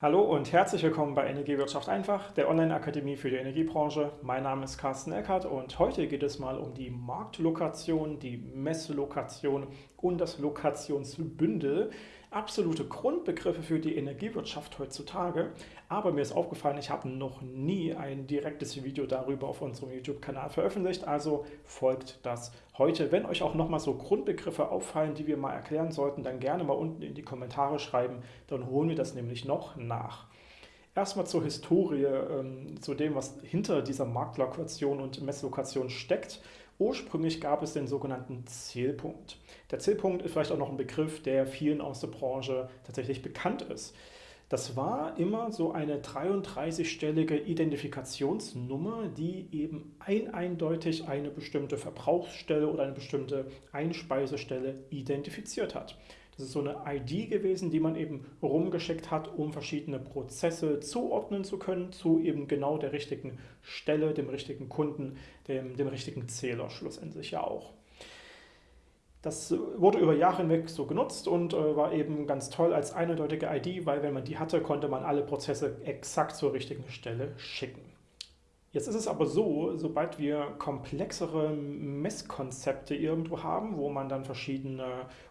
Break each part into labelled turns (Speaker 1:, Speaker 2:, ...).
Speaker 1: Hallo und herzlich willkommen bei Energiewirtschaft einfach, der Online-Akademie für die Energiebranche. Mein Name ist Carsten Eckert und heute geht es mal um die Marktlokation, die Messlokation und das Lokationsbündel absolute Grundbegriffe für die Energiewirtschaft heutzutage, aber mir ist aufgefallen, ich habe noch nie ein direktes Video darüber auf unserem YouTube-Kanal veröffentlicht, also folgt das heute. Wenn euch auch nochmal so Grundbegriffe auffallen, die wir mal erklären sollten, dann gerne mal unten in die Kommentare schreiben, dann holen wir das nämlich noch nach. Erstmal zur Historie, ähm, zu dem, was hinter dieser Marktlokation und Messlokation steckt. Ursprünglich gab es den sogenannten Zählpunkt. Der Zählpunkt ist vielleicht auch noch ein Begriff, der vielen aus der Branche tatsächlich bekannt ist. Das war immer so eine 33-stellige Identifikationsnummer, die eben ein eindeutig eine bestimmte Verbrauchsstelle oder eine bestimmte Einspeisestelle identifiziert hat. Das ist so eine ID gewesen, die man eben rumgeschickt hat, um verschiedene Prozesse zuordnen zu können, zu eben genau der richtigen Stelle, dem richtigen Kunden, dem, dem richtigen Zähler schlussendlich ja auch. Das wurde über Jahre hinweg so genutzt und äh, war eben ganz toll als eindeutige ID, weil wenn man die hatte, konnte man alle Prozesse exakt zur richtigen Stelle schicken. Jetzt ist es aber so, sobald wir komplexere Messkonzepte irgendwo haben, wo man dann verschiedene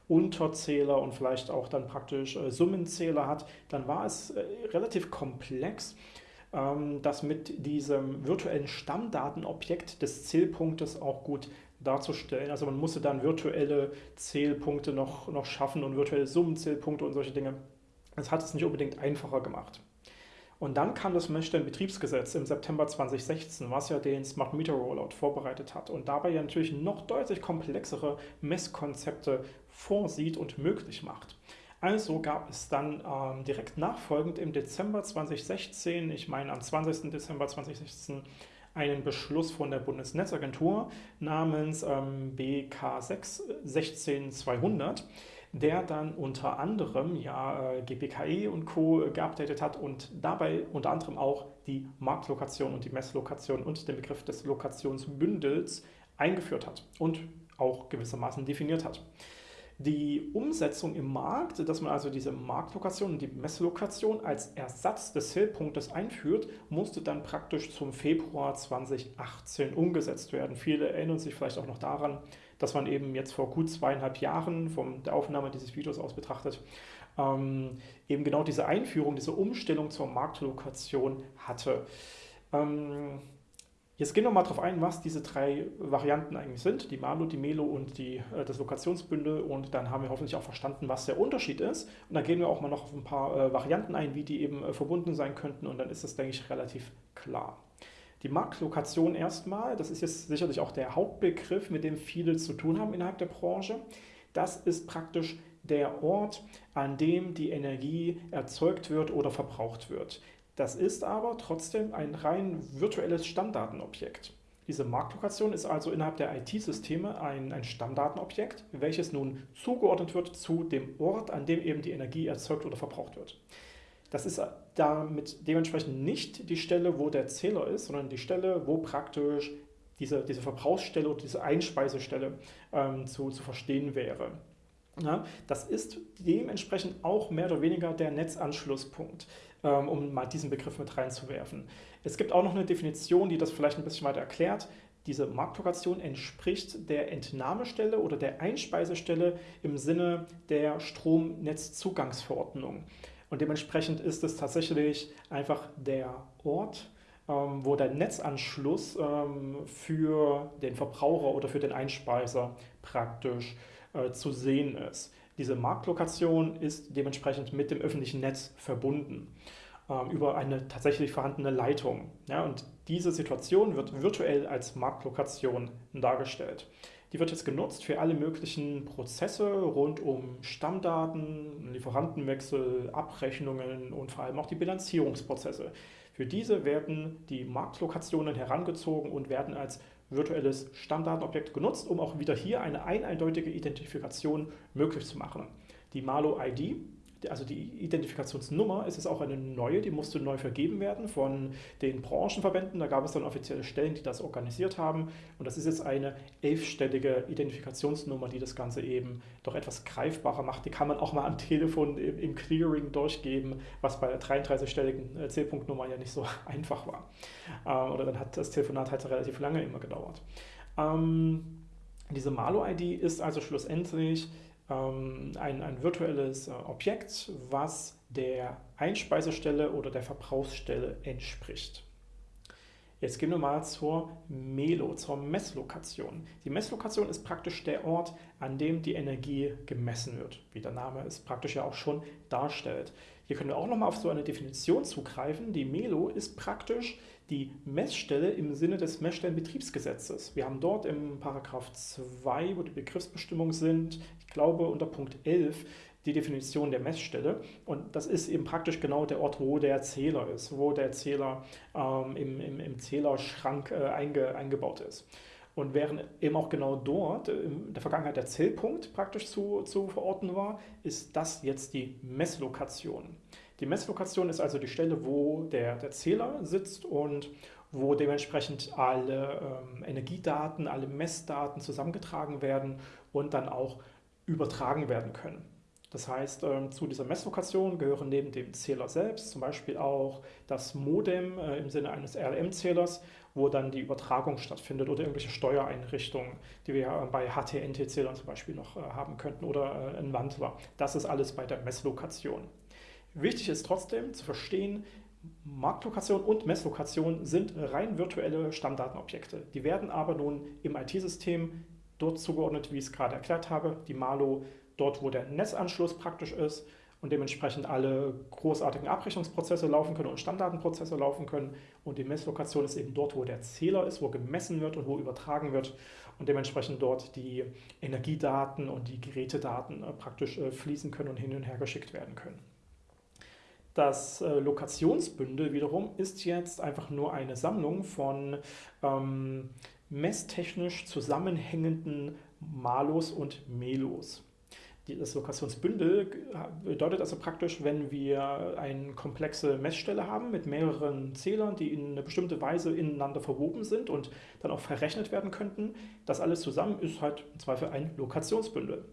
Speaker 1: Unterzähler und vielleicht auch dann praktisch äh, Summenzähler hat, dann war es äh, relativ komplex, ähm, das mit diesem virtuellen Stammdatenobjekt des Zählpunktes auch gut darzustellen. Also man musste dann virtuelle Zählpunkte noch, noch schaffen und virtuelle Summenzählpunkte und solche Dinge. Das hat es nicht unbedingt einfacher gemacht. Und dann kam das Messstellenbetriebsgesetz im September 2016, was ja den Smart Meter Rollout vorbereitet hat und dabei ja natürlich noch deutlich komplexere Messkonzepte vorsieht und möglich macht. Also gab es dann ähm, direkt nachfolgend im Dezember 2016, ich meine am 20. Dezember 2016, einen Beschluss von der Bundesnetzagentur namens ähm, BK6 16200, der dann unter anderem ja äh, GPKE und Co. geupdatet hat und dabei unter anderem auch die Marktlokation und die Messlokation und den Begriff des Lokationsbündels eingeführt hat und auch gewissermaßen definiert hat. Die Umsetzung im Markt, dass man also diese Marktlokation und die Messlokation als Ersatz des Sale-Punktes einführt, musste dann praktisch zum Februar 2018 umgesetzt werden. Viele erinnern sich vielleicht auch noch daran, dass man eben jetzt vor gut zweieinhalb Jahren von der Aufnahme dieses Videos aus betrachtet, ähm, eben genau diese Einführung, diese Umstellung zur Marktlokation hatte. Ähm, Jetzt gehen wir mal darauf ein, was diese drei Varianten eigentlich sind, die Malo, die Melo und die, äh, das Lokationsbündel und dann haben wir hoffentlich auch verstanden, was der Unterschied ist und dann gehen wir auch mal noch auf ein paar äh, Varianten ein, wie die eben äh, verbunden sein könnten und dann ist das, denke ich, relativ klar. Die Marktlokation erstmal, das ist jetzt sicherlich auch der Hauptbegriff, mit dem viele zu tun haben innerhalb der Branche. Das ist praktisch der Ort, an dem die Energie erzeugt wird oder verbraucht wird. Das ist aber trotzdem ein rein virtuelles Stammdatenobjekt. Diese Marktlokation ist also innerhalb der IT-Systeme ein, ein Stammdatenobjekt, welches nun zugeordnet wird zu dem Ort, an dem eben die Energie erzeugt oder verbraucht wird. Das ist damit dementsprechend nicht die Stelle, wo der Zähler ist, sondern die Stelle, wo praktisch diese, diese Verbrauchsstelle oder diese Einspeisestelle ähm, zu, zu verstehen wäre. Ja, das ist dementsprechend auch mehr oder weniger der Netzanschlusspunkt. Ähm, um mal diesen Begriff mit reinzuwerfen. Es gibt auch noch eine Definition, die das vielleicht ein bisschen weiter erklärt. Diese Marktlokation entspricht der Entnahmestelle oder der Einspeisestelle im Sinne der Stromnetzzugangsverordnung. Und dementsprechend ist es tatsächlich einfach der Ort, ähm, wo der Netzanschluss ähm, für den Verbraucher oder für den Einspeiser praktisch äh, zu sehen ist. Diese Marktlokation ist dementsprechend mit dem öffentlichen Netz verbunden über eine tatsächlich vorhandene Leitung. Ja, und diese Situation wird virtuell als Marktlokation dargestellt. Die wird jetzt genutzt für alle möglichen Prozesse rund um Stammdaten, Lieferantenwechsel, Abrechnungen und vor allem auch die Bilanzierungsprozesse. Für diese werden die Marktlokationen herangezogen und werden als virtuelles Stammdatenobjekt genutzt, um auch wieder hier eine eindeutige Identifikation möglich zu machen. Die Malo-ID also die Identifikationsnummer ist es auch eine neue, die musste neu vergeben werden von den Branchenverbänden. Da gab es dann offizielle Stellen, die das organisiert haben. Und das ist jetzt eine elfstellige Identifikationsnummer, die das Ganze eben doch etwas greifbarer macht. Die kann man auch mal am Telefon im Clearing durchgeben, was bei der 33-stelligen äh, Zählpunktnummer ja nicht so einfach war. Ähm, oder dann hat das Telefonat halt relativ lange immer gedauert. Ähm, diese Malo-ID ist also schlussendlich ein, ein virtuelles äh, Objekt, was der Einspeisestelle oder der Verbrauchsstelle entspricht. Jetzt gehen wir mal zur Melo, zur Messlokation. Die Messlokation ist praktisch der Ort, an dem die Energie gemessen wird, wie der Name es praktisch ja auch schon darstellt. Hier können wir auch nochmal auf so eine Definition zugreifen. Die Melo ist praktisch die Messstelle im Sinne des Messstellenbetriebsgesetzes. Wir haben dort im Paragraph 2, wo die Begriffsbestimmungen sind, ich glaube unter Punkt 11, die Definition der Messstelle. Und das ist eben praktisch genau der Ort, wo der Zähler ist, wo der Zähler ähm, im, im, im, Zählerschrank äh, einge, eingebaut ist. Und während eben auch genau dort in der Vergangenheit der Zählpunkt praktisch zu, zu verorten war, ist das jetzt die Messlokation. Die Messlokation ist also die Stelle, wo der, der Zähler sitzt und wo dementsprechend alle ähm, Energiedaten, alle Messdaten zusammengetragen werden und dann auch übertragen werden können. Das heißt, ähm, zu dieser Messlokation gehören neben dem Zähler selbst zum Beispiel auch das Modem äh, im Sinne eines RLM-Zählers, wo dann die Übertragung stattfindet oder irgendwelche Steuereinrichtungen, die wir bei HTNT-Zählern zum Beispiel noch äh, haben könnten oder äh, ein Wandler. Das ist alles bei der Messlokation. Wichtig ist trotzdem zu verstehen, Marktlokation und Messlokation sind rein virtuelle Stammdatenobjekte. Die werden aber nun im IT-System dort zugeordnet, wie ich es gerade erklärt habe. Die Malo dort, wo der Netzanschluss praktisch ist und dementsprechend alle großartigen Abrechnungsprozesse laufen können und Stammdatenprozesse laufen können. Und die Messlokation ist eben dort, wo der Zähler ist, wo gemessen wird und wo übertragen wird und dementsprechend dort die Energiedaten und die Gerätedaten äh, praktisch äh, fließen können und hin und her geschickt werden können. Das äh, Lokationsbündel wiederum ist jetzt einfach nur eine Sammlung von ähm, messtechnisch zusammenhängenden Malos und Melos. Das Lokationsbündel bedeutet also praktisch, wenn wir eine komplexe Messstelle haben mit mehreren Zählern, die in eine bestimmte Weise ineinander verwoben sind und dann auch verrechnet werden könnten, das alles zusammen ist halt im Zweifel ein Lokationsbündel.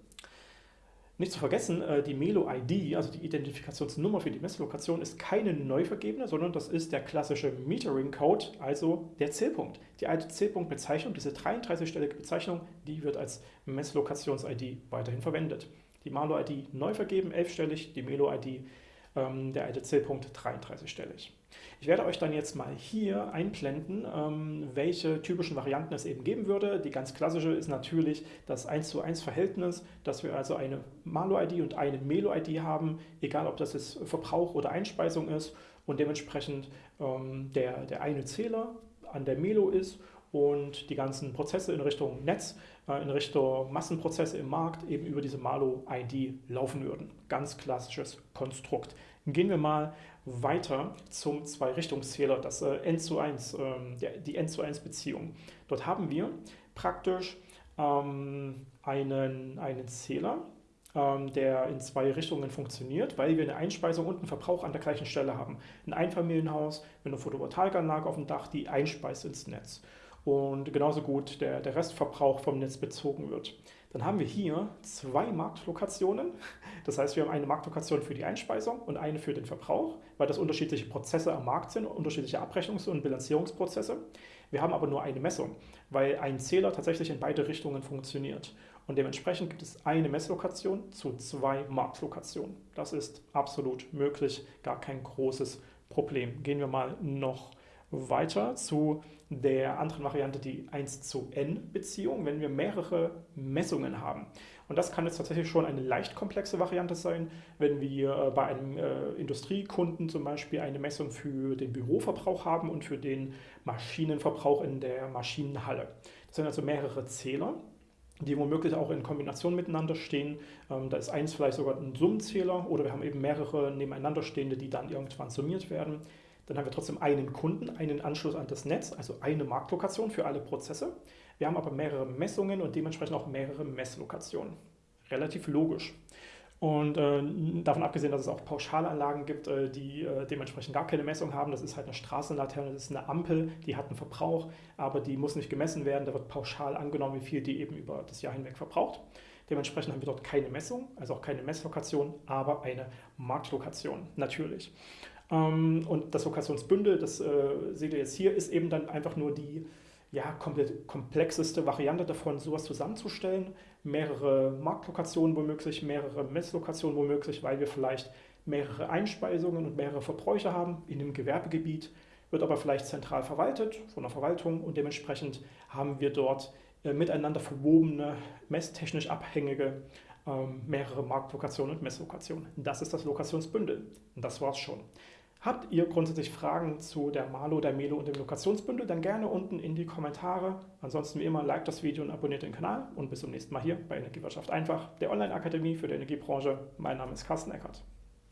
Speaker 1: Nicht zu vergessen, äh, die Melo-ID, also die Identifikationsnummer für die Messlokation, ist keine neu vergebene, sondern das ist der klassische Metering-Code, also der Zählpunkt. Die alte Zählpunktbezeichnung, diese 33-stellige Bezeichnung, die wird als Messlokations-ID weiterhin verwendet. Die Malo-ID neu vergeben, 11-stellig, die Melo-ID ähm, der alte Zählpunkt 33-stellig. Ich werde euch dann jetzt mal hier einblenden, ähm, welche typischen Varianten es eben geben würde. Die ganz klassische ist natürlich das 1 zu 1 Verhältnis, dass wir also eine Malo-ID und eine Melo-ID haben, egal ob das jetzt Verbrauch oder Einspeisung ist und dementsprechend ähm, der, der eine Zähler an der Melo ist und die ganzen Prozesse in Richtung Netz, äh, in Richtung Massenprozesse im Markt eben über diese Malo-ID laufen würden. Ganz klassisches Konstrukt. Gehen wir mal weiter zum Zwei-Richtungszähler, das äh, N zu 1, ähm, die N zu 1 Beziehung. Dort haben wir praktisch ähm, einen, einen Zähler, ähm, der in zwei Richtungen funktioniert, weil wir eine Einspeisung und einen Verbrauch an der gleichen Stelle haben. Ein Einfamilienhaus mit einer Photovoltaikanlage auf dem Dach, die einspeist ins Netz. Und genauso gut der, der Restverbrauch vom Netz bezogen wird. Dann haben wir hier zwei Marktlokationen. Das heißt, wir haben eine Marktlokation für die Einspeisung und eine für den Verbrauch, weil das unterschiedliche Prozesse am Markt sind, unterschiedliche Abrechnungs- und Bilanzierungsprozesse. Wir haben aber nur eine Messung, weil ein Zähler tatsächlich in beide Richtungen funktioniert. Und dementsprechend gibt es eine Messlokation zu zwei Marktlokationen. Das ist absolut möglich, gar kein großes Problem. Gehen wir mal noch weiter zu der anderen Variante, die 1 zu n Beziehung, wenn wir mehrere Messungen haben. Und das kann jetzt tatsächlich schon eine leicht komplexe Variante sein, wenn wir äh, bei einem äh, Industriekunden zum Beispiel eine Messung für den Büroverbrauch haben und für den Maschinenverbrauch in der Maschinenhalle. Das sind also mehrere Zähler die womöglich auch in Kombination miteinander stehen. Ähm, da ist eins vielleicht sogar ein Summenzähler oder wir haben eben mehrere nebeneinander stehende, die dann irgendwann summiert werden. Dann haben wir trotzdem einen Kunden, einen Anschluss an das Netz, also eine Marktlokation für alle Prozesse. Wir haben aber mehrere Messungen und dementsprechend auch mehrere Messlokationen. Relativ logisch. Und äh, davon abgesehen, dass es auch Pauschalanlagen gibt, äh, die äh, dementsprechend gar keine Messung haben. Das ist halt eine Straßenlaterne, das ist eine Ampel, die hat einen Verbrauch, aber die muss nicht gemessen werden. Da wird pauschal angenommen, wie viel die eben über das Jahr hinweg verbraucht. Dementsprechend haben wir dort keine Messung, also auch keine Messlokation, aber eine Marktlokation, natürlich. Ähm, und das Lokationsbündel, das äh, seht ihr jetzt hier, ist eben dann einfach nur die ja, komplexeste Variante davon, sowas zusammenzustellen. Mehrere Marktlokationen womöglich, mehrere Messlokationen womöglich, weil wir vielleicht mehrere Einspeisungen und mehrere Verbräuche haben in dem Gewerbegebiet, wird aber vielleicht zentral verwaltet von der Verwaltung und dementsprechend haben wir dort äh, miteinander verwobene, messtechnisch abhängige ähm, mehrere Marktlokationen und Messlokationen. Das ist das Lokationsbündel. Und das war's schon. Habt ihr grundsätzlich Fragen zu der Malo, der Melo und dem Lokationsbündel, dann gerne unten in die Kommentare. Ansonsten wie immer, like das Video und abonniert den Kanal und bis zum nächsten Mal hier bei Energiewirtschaft einfach, der Online-Akademie für die Energiebranche. Mein Name ist Carsten Eckert.